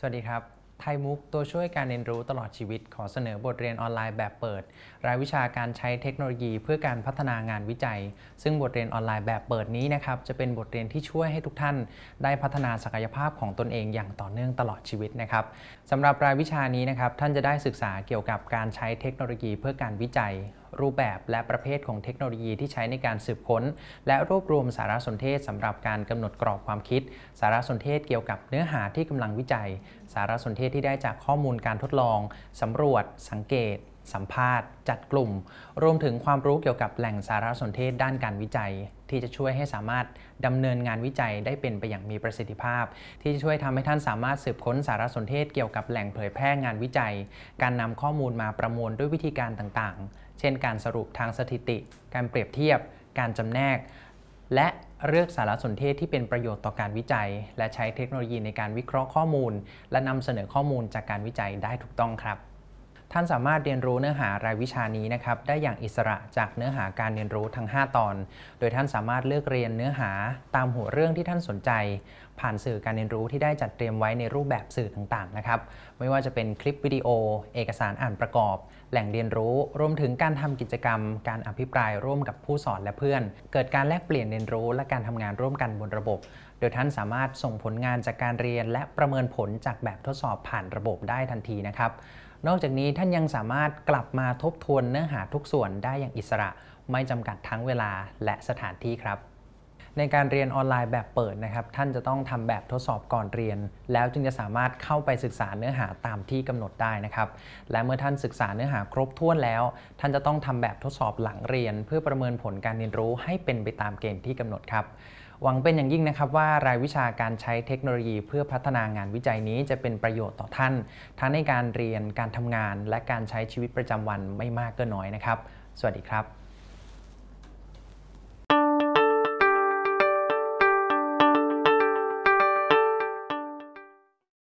สวัสดีครับ ไทยมุกตัวช่วยการเรียนรู้ตลอดชีวิต ขอเสนอบทเรียนออนไลน์แบบเปิด รายวิชาการใช้เทคโนโลยีเพื่อการพัฒนางานวิจัย ซึ่งบทเรียนออนไลน์แบบเปิดนี้นะครับจะเป็นบทเรียนที่ช่วยให้ทุกท่าน ได้พัฒนาศักยภาพของตนเองอย่างต่อเนื่องตลอดชีวิตนะครับสำหรับรายวิชานี้นะครับท่านจะได้ศึกษาเกี่ยวกับการใช้เทคโนโลยีเพื่อการวิจัยรูปแบบและประเภทของเทคโนโลยีที่ใช้ในการสืบค้น และรวบรวมสารสนเทศสำหรับการกำหนดกรอบความคิด สารสนเทศเกี่ยวกับเนื้อหาที่กำลังวิจัย สารสนเทศที่ได้จากข้อมูลการทดลองสำรวจ สังเกต สัมภาษณ์ จัดกลุ่ม รวมถึงความรู้เกี่ยวกับแหล่งสารสนเทศด้านการวิจัย ที่จะช่วยให้สามารถดำเนินงานวิจัยได้เป็นไปอย่างมีประสิทธิภาพ ที่จะช่วยทำให้ท่านสามารถสืบค้นสารสนเทศเกี่ยวกับแหล่งเผยแพร่งานวิจัย การนำข้อมูลมาประมวลด้วยวิธีการต่างๆ เช่น การสรุปทางสถิติ การเปรียบเทียบ การจำแนก และเลือกสารสนเทศที่เป็นประโยชน์ต่อการวิจัย และใช้เทคโนโลยีในการวิเคราะห์ข้อมูล และนำเสนอข้อมูลจากการวิจัยได้ถูกต้องครับ ท่านสามารถเรียนรู้เนื้อหารายวิชานี้นะครับได้อย่างอิสระจากเนื้อหาการเรียนรู้ทั้ง 5 ตอน โดยท่านสามารถเลือกเรียนเนื้อหาตามหัวเรื่องที่ท่านสนใจ ผ่านสื่อการเรียนรู้ที่ได้จัดเตรียมไว้ในรูปแบบสื่อต่างๆนะครับไม่ว่าจะเป็นคลิปวิดีโอ เอกสารอ่านประกอบ แหล่งเรียนรู้ รวมถึงการทำกิจกรรม การอภิปรายร่วมกับผู้สอนและเพื่อน เกิดการแลกเปลี่ยนเรียนรู้ และการทำงานร่วมกันบนระบบ โดยท่านสามารถส่งผลงานจากการเรียน และประเมินผลจากแบบทดสอบผ่านระบบได้ทันทีนะครับ นอกจากนี้ท่านยังสามารถกลับมาทบทวนเนื้อหาทุกส่วนได้อย่างอิสระ ไม่จำกัดทั้งเวลาและสถานที่ครับในการเรียนออนไลน์แบบเปิดนะครับ ท่านจะต้องทำแบบทดสอบก่อนเรียน แล้วจึงจะสามารถเข้าไปศึกษาเนื้อหาตามที่กำหนดได้นะครับ และเมื่อท่านศึกษาเนื้อหาครบถ้วนแล้ว ท่านจะต้องทำแบบทดสอบหลังเรียน เพื่อประเมินผลการเรียนรู้ให้เป็นไปตามเกณฑ์ที่กำหนดครับ หวังเป็นอย่างยิ่งนะครับว่ารายวิชาการใช้เทคโนโลยีเพื่อพัฒนางานวิจัยนี้จะเป็นประโยชน์ต่อท่าน ทั้งในการเรียนการทำงาน และการใช้ชีวิตประจำวันไม่มากก็น้อยนะครับ สวัสดีครับ